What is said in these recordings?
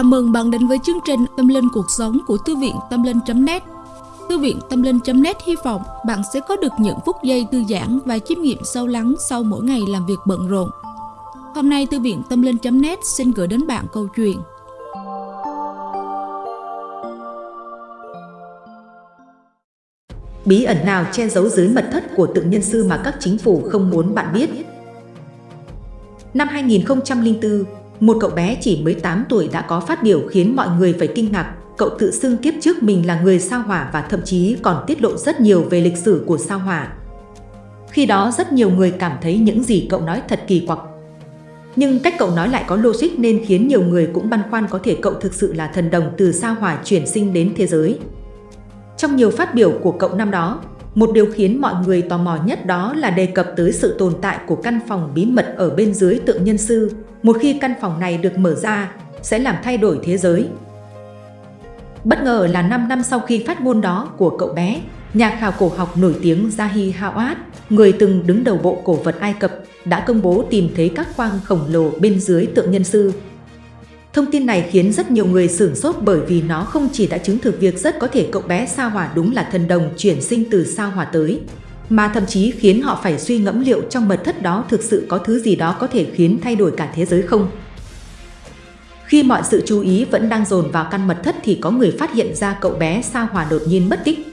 Chào mừng bạn đến với chương trình Tâm Linh Cuộc Sống của Thư viện Tâm Linh.net Thư viện Tâm Linh.net hy vọng bạn sẽ có được những phút giây thư giãn và chiêm nghiệm sâu lắng sau mỗi ngày làm việc bận rộn. Hôm nay Thư viện Tâm Linh.net xin gửi đến bạn câu chuyện Bí ẩn nào che giấu dưới mật thất của tượng nhân sư mà các chính phủ không muốn bạn biết? Năm 2004, một cậu bé chỉ mới 8 tuổi đã có phát biểu khiến mọi người phải kinh ngạc. Cậu tự xưng kiếp trước mình là người sao hỏa và thậm chí còn tiết lộ rất nhiều về lịch sử của sao hỏa. Khi đó rất nhiều người cảm thấy những gì cậu nói thật kỳ quặc. Nhưng cách cậu nói lại có logic nên khiến nhiều người cũng băn khoăn có thể cậu thực sự là thần đồng từ sao hỏa chuyển sinh đến thế giới. Trong nhiều phát biểu của cậu năm đó, một điều khiến mọi người tò mò nhất đó là đề cập tới sự tồn tại của căn phòng bí mật ở bên dưới tượng nhân sư. Một khi căn phòng này được mở ra, sẽ làm thay đổi thế giới. Bất ngờ là 5 năm sau khi phát ngôn đó của cậu bé, nhà khảo cổ học nổi tiếng Zahi Hawat, người từng đứng đầu bộ cổ vật Ai Cập, đã công bố tìm thấy các khoang khổng lồ bên dưới tượng nhân sư. Thông tin này khiến rất nhiều người sửng sốt bởi vì nó không chỉ đã chứng thực việc rất có thể cậu bé sao hỏa đúng là thần đồng chuyển sinh từ sao hỏa tới, mà thậm chí khiến họ phải suy ngẫm liệu trong mật thất đó thực sự có thứ gì đó có thể khiến thay đổi cả thế giới không. Khi mọi sự chú ý vẫn đang dồn vào căn mật thất thì có người phát hiện ra cậu bé sao hỏa đột nhiên mất tích.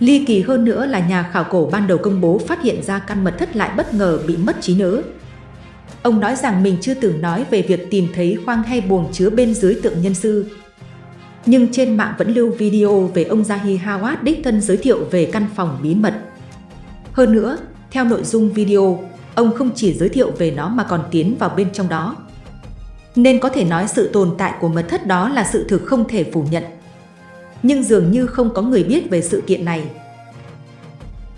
Ly kỳ hơn nữa là nhà khảo cổ ban đầu công bố phát hiện ra căn mật thất lại bất ngờ bị mất trí nhớ. Ông nói rằng mình chưa từng nói về việc tìm thấy khoang hay buồng chứa bên dưới tượng nhân sư. Nhưng trên mạng vẫn lưu video về ông Zahi Hawat đích thân giới thiệu về căn phòng bí mật. Hơn nữa, theo nội dung video, ông không chỉ giới thiệu về nó mà còn tiến vào bên trong đó. Nên có thể nói sự tồn tại của mật thất đó là sự thực không thể phủ nhận. Nhưng dường như không có người biết về sự kiện này.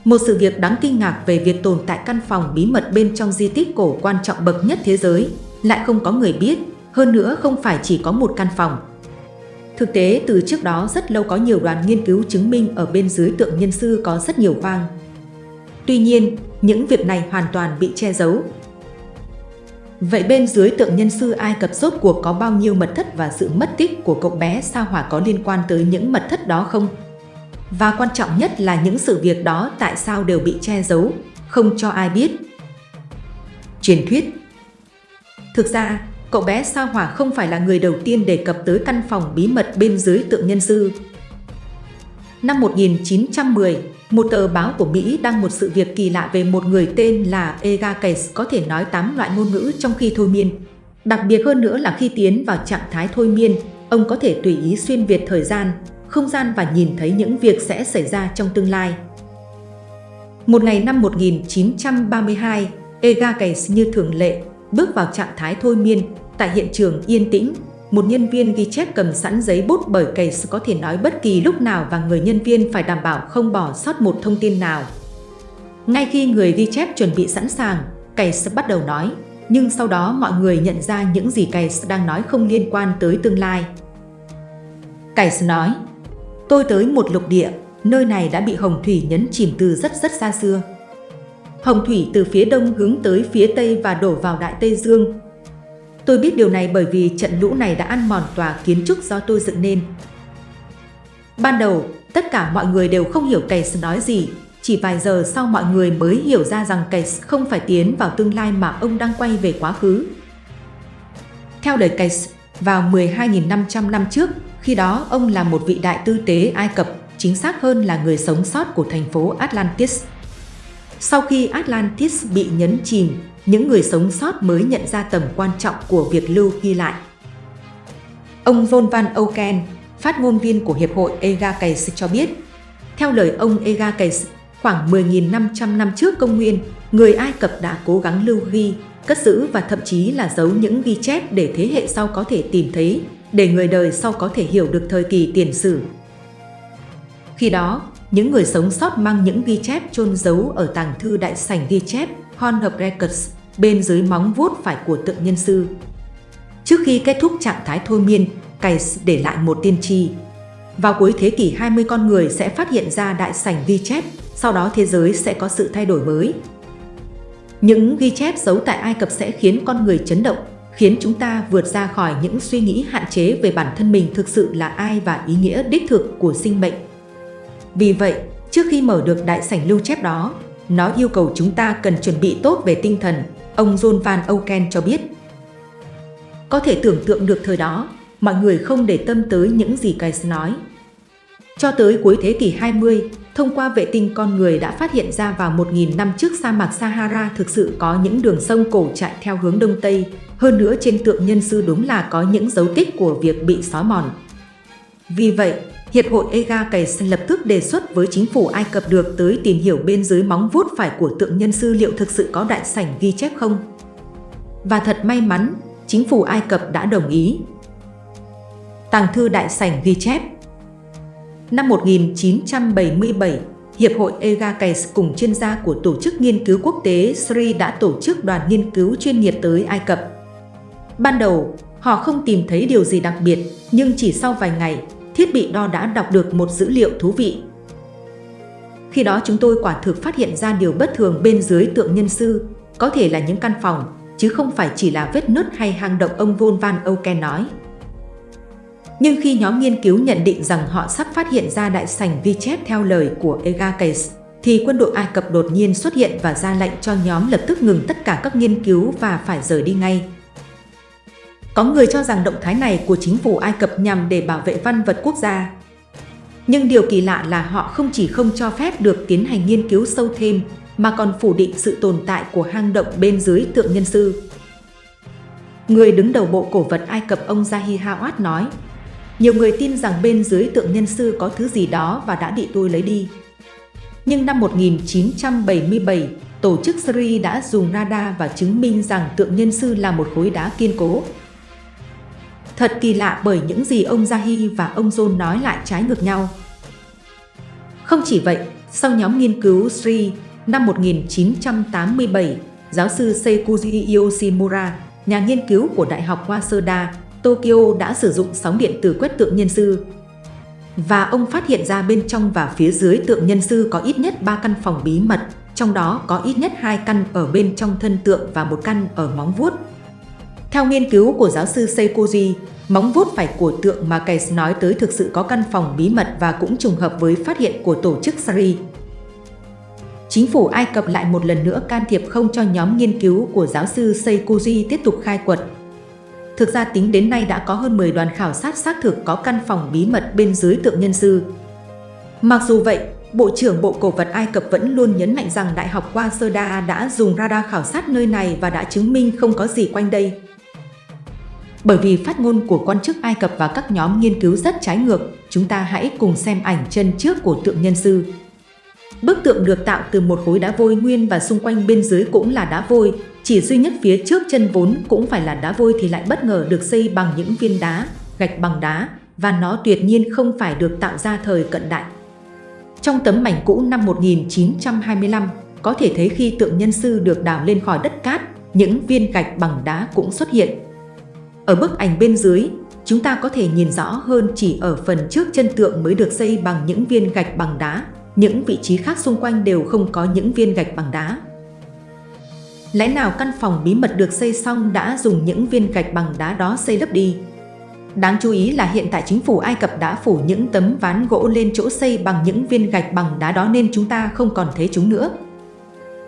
Một sự việc đáng kinh ngạc về việc tồn tại căn phòng bí mật bên trong di tích cổ quan trọng bậc nhất thế giới, lại không có người biết, hơn nữa không phải chỉ có một căn phòng. Thực tế, từ trước đó rất lâu có nhiều đoàn nghiên cứu chứng minh ở bên dưới tượng nhân sư có rất nhiều vang Tuy nhiên, những việc này hoàn toàn bị che giấu. Vậy bên dưới tượng nhân sư Ai Cập rốt cuộc có bao nhiêu mật thất và sự mất tích của cậu bé sao hỏa có liên quan tới những mật thất đó không? Và quan trọng nhất là những sự việc đó tại sao đều bị che giấu, không cho ai biết. Truyền thuyết Thực ra, cậu bé sao hỏa không phải là người đầu tiên đề cập tới căn phòng bí mật bên dưới tượng nhân sư. Năm 1910, một tờ báo của Mỹ đăng một sự việc kỳ lạ về một người tên là Ega Case có thể nói 8 loại ngôn ngữ trong khi thôi miên. Đặc biệt hơn nữa là khi tiến vào trạng thái thôi miên, ông có thể tùy ý xuyên việt thời gian, không gian và nhìn thấy những việc sẽ xảy ra trong tương lai. Một ngày năm 1932, Ega Case như thường lệ, bước vào trạng thái thôi miên, tại hiện trường yên tĩnh, một nhân viên ghi chép cầm sẵn giấy bút bởi Case có thể nói bất kỳ lúc nào và người nhân viên phải đảm bảo không bỏ sót một thông tin nào. Ngay khi người ghi chép chuẩn bị sẵn sàng, Case bắt đầu nói, nhưng sau đó mọi người nhận ra những gì Case đang nói không liên quan tới tương lai. Case nói, Tôi tới một lục địa, nơi này đã bị hồng thủy nhấn chìm từ rất rất xa xưa. Hồng thủy từ phía đông hướng tới phía tây và đổ vào Đại Tây Dương. Tôi biết điều này bởi vì trận lũ này đã ăn mòn tòa kiến trúc do tôi dựng nên. Ban đầu, tất cả mọi người đều không hiểu Case nói gì, chỉ vài giờ sau mọi người mới hiểu ra rằng Case không phải tiến vào tương lai mà ông đang quay về quá khứ. Theo lời Case, vào 12.500 năm trước, khi đó ông là một vị đại tư tế Ai Cập, chính xác hơn là người sống sót của thành phố Atlantis. Sau khi Atlantis bị nhấn chìm, những người sống sót mới nhận ra tầm quan trọng của việc lưu ghi lại. Ông Von van Oken, phát ngôn viên của Hiệp hội Egakes cho biết, theo lời ông Egakes, khoảng 10.500 năm trước công nguyên, người Ai Cập đã cố gắng lưu ghi, cất giữ và thậm chí là giấu những ghi chép để thế hệ sau có thể tìm thấy, để người đời sau có thể hiểu được thời kỳ tiền sử. Khi đó, những người sống sót mang những ghi chép chôn giấu ở tàng thư đại sảnh ghi chép Horn of Records bên dưới móng vuốt phải của tượng nhân sư. Trước khi kết thúc trạng thái thôi miên, Case để lại một tiên tri. Vào cuối thế kỷ 20 con người sẽ phát hiện ra đại sảnh ghi chép, sau đó thế giới sẽ có sự thay đổi mới. Những ghi chép giấu tại Ai Cập sẽ khiến con người chấn động, khiến chúng ta vượt ra khỏi những suy nghĩ hạn chế về bản thân mình thực sự là ai và ý nghĩa đích thực của sinh mệnh. Vì vậy, trước khi mở được đại sảnh lưu chép đó, nó yêu cầu chúng ta cần chuẩn bị tốt về tinh thần, ông John Van Oken cho biết. Có thể tưởng tượng được thời đó, mọi người không để tâm tới những gì Case nói. Cho tới cuối thế kỷ 20, thông qua vệ tinh con người đã phát hiện ra vào 1.000 năm trước sa mạc Sahara thực sự có những đường sông cổ chạy theo hướng Đông Tây. Hơn nữa trên tượng nhân sư đúng là có những dấu tích của việc bị xói mòn. Vì vậy, Hiệp hội Ega Case lập tức đề xuất với chính phủ Ai Cập được tới tìm hiểu bên dưới móng vuốt phải của tượng nhân sư liệu thực sự có đại sảnh ghi chép không. Và thật may mắn, chính phủ Ai Cập đã đồng ý. Tàng thư đại sảnh ghi chép Năm 1977, Hiệp hội EGACES cùng chuyên gia của Tổ chức Nghiên cứu Quốc tế SRI đã tổ chức đoàn nghiên cứu chuyên nghiệp tới Ai Cập. Ban đầu, họ không tìm thấy điều gì đặc biệt, nhưng chỉ sau vài ngày, thiết bị đo đã đọc được một dữ liệu thú vị. Khi đó chúng tôi quả thực phát hiện ra điều bất thường bên dưới tượng nhân sư, có thể là những căn phòng, chứ không phải chỉ là vết nứt hay hang động ông Von Van Oken nói. Nhưng khi nhóm nghiên cứu nhận định rằng họ sắp phát hiện ra đại sảnh vi chép theo lời của Egakes, thì quân đội Ai Cập đột nhiên xuất hiện và ra lệnh cho nhóm lập tức ngừng tất cả các nghiên cứu và phải rời đi ngay. Có người cho rằng động thái này của chính phủ Ai Cập nhằm để bảo vệ văn vật quốc gia. Nhưng điều kỳ lạ là họ không chỉ không cho phép được tiến hành nghiên cứu sâu thêm, mà còn phủ định sự tồn tại của hang động bên dưới tượng nhân sư. Người đứng đầu bộ cổ vật Ai Cập ông Zahi Hawat nói, nhiều người tin rằng bên dưới tượng nhân sư có thứ gì đó và đã bị tôi lấy đi. Nhưng năm 1977, tổ chức Sri đã dùng radar và chứng minh rằng tượng nhân sư là một khối đá kiên cố. Thật kỳ lạ bởi những gì ông Zahi và ông John nói lại trái ngược nhau. Không chỉ vậy, sau nhóm nghiên cứu Sri, năm 1987, giáo sư Seikuji Yoshimura, nhà nghiên cứu của Đại học Waseda, Tokyo đã sử dụng sóng điện từ quét tượng nhân sư. Và ông phát hiện ra bên trong và phía dưới tượng nhân sư có ít nhất 3 căn phòng bí mật, trong đó có ít nhất 2 căn ở bên trong thân tượng và một căn ở móng vuốt. Theo nghiên cứu của giáo sư Seikoji, móng vuốt phải của tượng mà Case nói tới thực sự có căn phòng bí mật và cũng trùng hợp với phát hiện của tổ chức Sari. Chính phủ Ai Cập lại một lần nữa can thiệp không cho nhóm nghiên cứu của giáo sư Seikoji tiếp tục khai quật Thực ra tính đến nay đã có hơn 10 đoàn khảo sát xác thực có căn phòng bí mật bên dưới tượng nhân sư. Mặc dù vậy, Bộ trưởng Bộ Cổ vật Ai Cập vẫn luôn nhấn mạnh rằng Đại học Waseda đã dùng radar khảo sát nơi này và đã chứng minh không có gì quanh đây. Bởi vì phát ngôn của quan chức Ai Cập và các nhóm nghiên cứu rất trái ngược, chúng ta hãy cùng xem ảnh chân trước của tượng nhân sư. Bức tượng được tạo từ một khối đá vôi nguyên và xung quanh bên dưới cũng là đá vôi, chỉ duy nhất phía trước chân vốn cũng phải là đá vôi thì lại bất ngờ được xây bằng những viên đá, gạch bằng đá và nó tuyệt nhiên không phải được tạo ra thời cận đại. Trong tấm mảnh cũ năm 1925, có thể thấy khi tượng nhân sư được đào lên khỏi đất cát, những viên gạch bằng đá cũng xuất hiện. Ở bức ảnh bên dưới, chúng ta có thể nhìn rõ hơn chỉ ở phần trước chân tượng mới được xây bằng những viên gạch bằng đá, những vị trí khác xung quanh đều không có những viên gạch bằng đá. Lẽ nào căn phòng bí mật được xây xong đã dùng những viên gạch bằng đá đó xây lấp đi? Đáng chú ý là hiện tại chính phủ Ai Cập đã phủ những tấm ván gỗ lên chỗ xây bằng những viên gạch bằng đá đó nên chúng ta không còn thấy chúng nữa.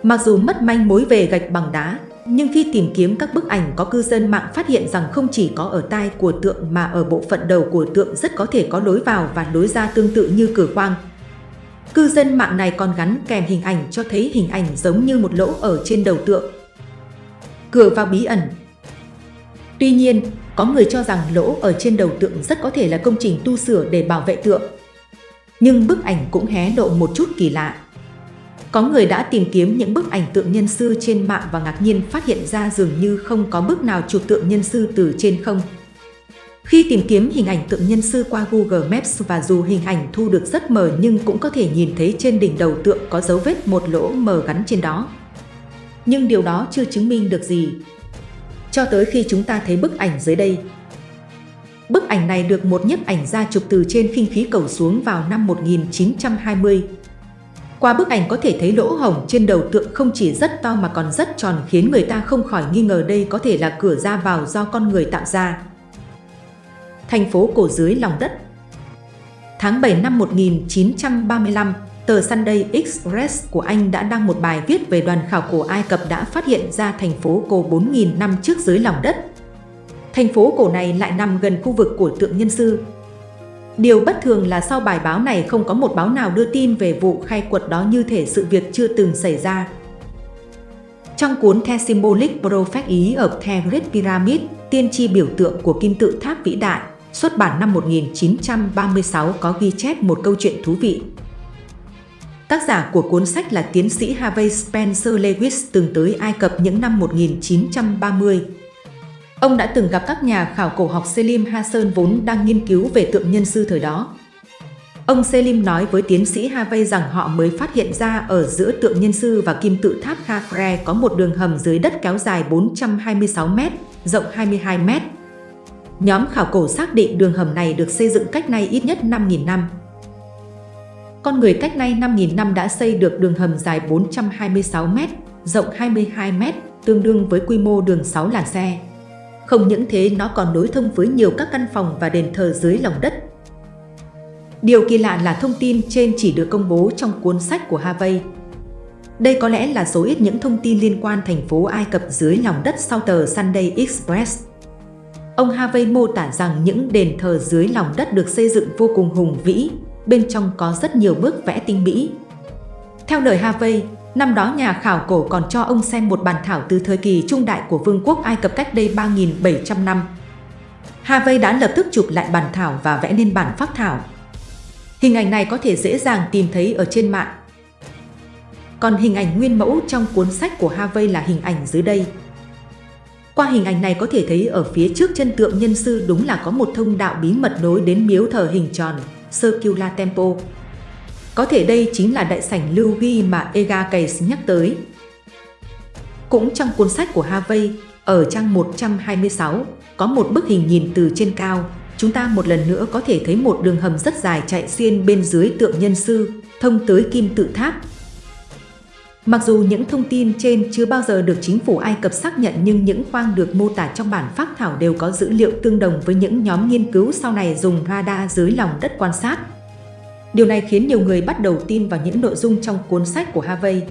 Mặc dù mất manh mối về gạch bằng đá, nhưng khi tìm kiếm các bức ảnh có cư dân mạng phát hiện rằng không chỉ có ở tai của tượng mà ở bộ phận đầu của tượng rất có thể có lối vào và lối ra tương tự như cửa khoang. Cư dân mạng này còn gắn kèm hình ảnh cho thấy hình ảnh giống như một lỗ ở trên đầu tượng. Cửa vào bí ẩn Tuy nhiên, có người cho rằng lỗ ở trên đầu tượng rất có thể là công trình tu sửa để bảo vệ tượng. Nhưng bức ảnh cũng hé lộ một chút kỳ lạ. Có người đã tìm kiếm những bức ảnh tượng nhân sư trên mạng và ngạc nhiên phát hiện ra dường như không có bức nào chụp tượng nhân sư từ trên không. Khi tìm kiếm hình ảnh tượng nhân sư qua Google Maps và dù hình ảnh thu được rất mờ nhưng cũng có thể nhìn thấy trên đỉnh đầu tượng có dấu vết một lỗ mờ gắn trên đó. Nhưng điều đó chưa chứng minh được gì. Cho tới khi chúng ta thấy bức ảnh dưới đây. Bức ảnh này được một nhiếp ảnh gia chụp từ trên khinh khí cầu xuống vào năm 1920. Qua bức ảnh có thể thấy lỗ hổng trên đầu tượng không chỉ rất to mà còn rất tròn khiến người ta không khỏi nghi ngờ đây có thể là cửa ra vào do con người tạo ra. Thành phố cổ dưới lòng đất Tháng 7 năm 1935, tờ Sunday Express của Anh đã đăng một bài viết về đoàn khảo cổ Ai Cập đã phát hiện ra thành phố cổ 4.000 năm trước dưới lòng đất. Thành phố cổ này lại nằm gần khu vực của tượng nhân sư, Điều bất thường là sau bài báo này không có một báo nào đưa tin về vụ khai quật đó như thể sự việc chưa từng xảy ra. Trong cuốn The Symbolic Prophet Ý ở The Great Pyramid, tiên tri biểu tượng của kim tự tháp vĩ đại, xuất bản năm 1936 có ghi chép một câu chuyện thú vị. Tác giả của cuốn sách là tiến sĩ Harvey Spencer Lewis từng tới Ai Cập những năm 1930. Ông đã từng gặp các nhà khảo cổ học Selim Hassan vốn đang nghiên cứu về tượng nhân sư thời đó. Ông Selim nói với tiến sĩ Harvey rằng họ mới phát hiện ra ở giữa tượng nhân sư và kim tự tháp Khafre có một đường hầm dưới đất kéo dài 426 m, rộng 22 m. Nhóm khảo cổ xác định đường hầm này được xây dựng cách nay ít nhất 5.000 năm. Con người cách nay 5.000 năm đã xây được đường hầm dài 426 m, rộng 22 m, tương đương với quy mô đường 6 làn xe. Không những thế nó còn nối thông với nhiều các căn phòng và đền thờ dưới lòng đất. Điều kỳ lạ là thông tin trên chỉ được công bố trong cuốn sách của Harvey. Đây có lẽ là số ít những thông tin liên quan thành phố Ai Cập dưới lòng đất sau tờ Sunday Express. Ông Harvey mô tả rằng những đền thờ dưới lòng đất được xây dựng vô cùng hùng vĩ, bên trong có rất nhiều bức vẽ tinh mỹ. Theo lời Harvey, Năm đó nhà khảo cổ còn cho ông xem một bản thảo từ thời kỳ trung đại của Vương quốc Ai Cập cách đây 3.700 năm. Harvey đã lập tức chụp lại bản thảo và vẽ nên bản phác thảo. Hình ảnh này có thể dễ dàng tìm thấy ở trên mạng. Còn hình ảnh nguyên mẫu trong cuốn sách của Harvey là hình ảnh dưới đây. Qua hình ảnh này có thể thấy ở phía trước chân tượng nhân sư đúng là có một thông đạo bí mật nối đến miếu thờ hình tròn, Circular Temple. Có thể đây chính là đại sảnh lưu ghi mà Ega Case nhắc tới. Cũng trong cuốn sách của Harvey, ở trang 126, có một bức hình nhìn từ trên cao, chúng ta một lần nữa có thể thấy một đường hầm rất dài chạy xuyên bên dưới tượng nhân sư, thông tới kim tự tháp. Mặc dù những thông tin trên chưa bao giờ được chính phủ Ai Cập xác nhận nhưng những khoang được mô tả trong bản phác thảo đều có dữ liệu tương đồng với những nhóm nghiên cứu sau này dùng radar dưới lòng đất quan sát. Điều này khiến nhiều người bắt đầu tin vào những nội dung trong cuốn sách của Harvey.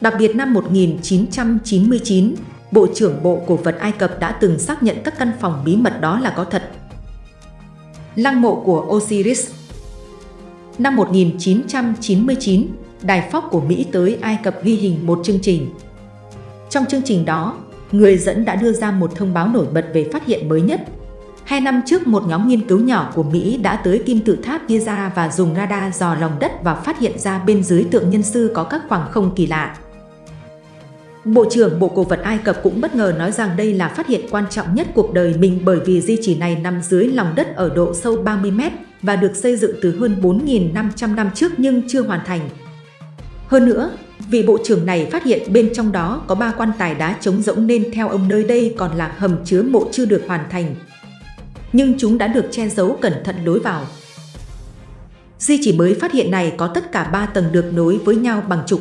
Đặc biệt năm 1999, Bộ trưởng Bộ Cổ vật Ai Cập đã từng xác nhận các căn phòng bí mật đó là có thật. Lăng mộ của Osiris Năm 1999, Đài Fox của Mỹ tới Ai Cập ghi hình một chương trình. Trong chương trình đó, người dẫn đã đưa ra một thông báo nổi bật về phát hiện mới nhất Hai năm trước, một nhóm nghiên cứu nhỏ của Mỹ đã tới kim tự tháp Giza và dùng radar dò lòng đất và phát hiện ra bên dưới tượng nhân sư có các khoảng không kỳ lạ. Bộ trưởng Bộ Cổ vật Ai Cập cũng bất ngờ nói rằng đây là phát hiện quan trọng nhất cuộc đời mình bởi vì di chỉ này nằm dưới lòng đất ở độ sâu 30 mét và được xây dựng từ hơn 4.500 năm trước nhưng chưa hoàn thành. Hơn nữa, vị bộ trưởng này phát hiện bên trong đó có ba quan tài đá trống rỗng nên theo ông nơi đây còn là hầm chứa mộ chưa được hoàn thành, nhưng chúng đã được che giấu cẩn thận lối vào. Di chỉ mới phát hiện này có tất cả 3 tầng được nối với nhau bằng trục.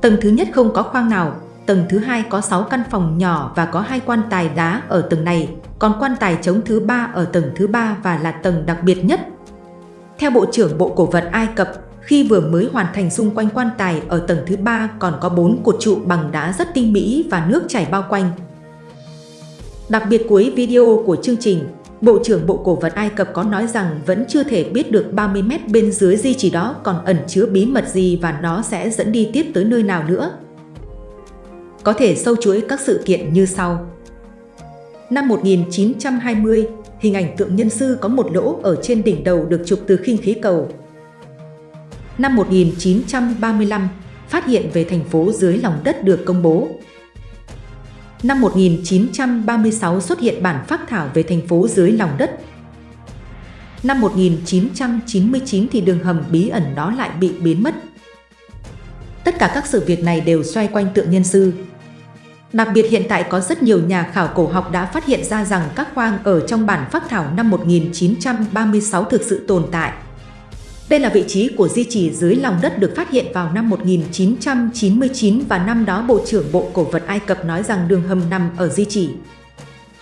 Tầng thứ nhất không có khoang nào, tầng thứ hai có 6 căn phòng nhỏ và có hai quan tài đá ở tầng này, còn quan tài trống thứ ba ở tầng thứ ba và là tầng đặc biệt nhất. Theo Bộ trưởng Bộ Cổ vật Ai Cập, khi vừa mới hoàn thành xung quanh quan tài ở tầng thứ ba còn có 4 cột trụ bằng đá rất tinh mỹ và nước chảy bao quanh. Đặc biệt cuối video của chương trình, Bộ trưởng Bộ Cổ vật Ai Cập có nói rằng vẫn chưa thể biết được 30 mét bên dưới di chỉ đó còn ẩn chứa bí mật gì và nó sẽ dẫn đi tiếp tới nơi nào nữa. Có thể sâu chuỗi các sự kiện như sau. Năm 1920, hình ảnh tượng nhân sư có một lỗ ở trên đỉnh đầu được chụp từ khinh khí cầu. Năm 1935, phát hiện về thành phố dưới lòng đất được công bố. Năm 1936 xuất hiện bản phác thảo về thành phố dưới lòng đất. Năm 1999 thì đường hầm bí ẩn đó lại bị biến mất. Tất cả các sự việc này đều xoay quanh tượng nhân sư. Đặc biệt hiện tại có rất nhiều nhà khảo cổ học đã phát hiện ra rằng các khoang ở trong bản phác thảo năm 1936 thực sự tồn tại. Đây là vị trí của di chỉ dưới lòng đất được phát hiện vào năm 1999 và năm đó Bộ trưởng Bộ Cổ vật Ai Cập nói rằng đường hầm nằm ở di chỉ.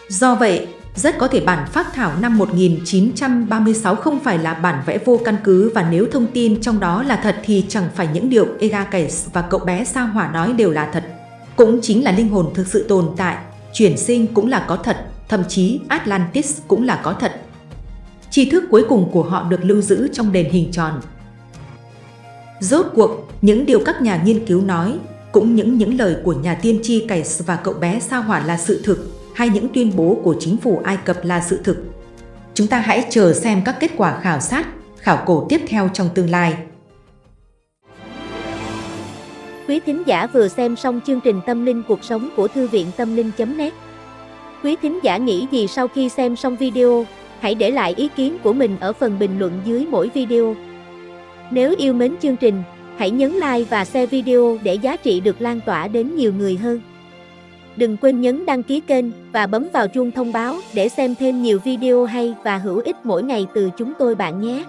Do vậy, rất có thể bản phác thảo năm 1936 không phải là bản vẽ vô căn cứ và nếu thông tin trong đó là thật thì chẳng phải những điều Egakes và cậu bé sao hỏa nói đều là thật. Cũng chính là linh hồn thực sự tồn tại, chuyển sinh cũng là có thật, thậm chí Atlantis cũng là có thật. Tri thức cuối cùng của họ được lưu giữ trong đền hình tròn. Rốt cuộc, những điều các nhà nghiên cứu nói, cũng những những lời của nhà tiên tri Cais và cậu bé sao hỏa là sự thực, hay những tuyên bố của chính phủ Ai Cập là sự thực. Chúng ta hãy chờ xem các kết quả khảo sát, khảo cổ tiếp theo trong tương lai. Quý thính giả vừa xem xong chương trình Tâm linh cuộc sống của Thư viện Tâm linh.net Quý thính giả nghĩ gì sau khi xem xong video, hãy để lại ý kiến của mình ở phần bình luận dưới mỗi video. Nếu yêu mến chương trình, hãy nhấn like và share video để giá trị được lan tỏa đến nhiều người hơn. Đừng quên nhấn đăng ký kênh và bấm vào chuông thông báo để xem thêm nhiều video hay và hữu ích mỗi ngày từ chúng tôi bạn nhé.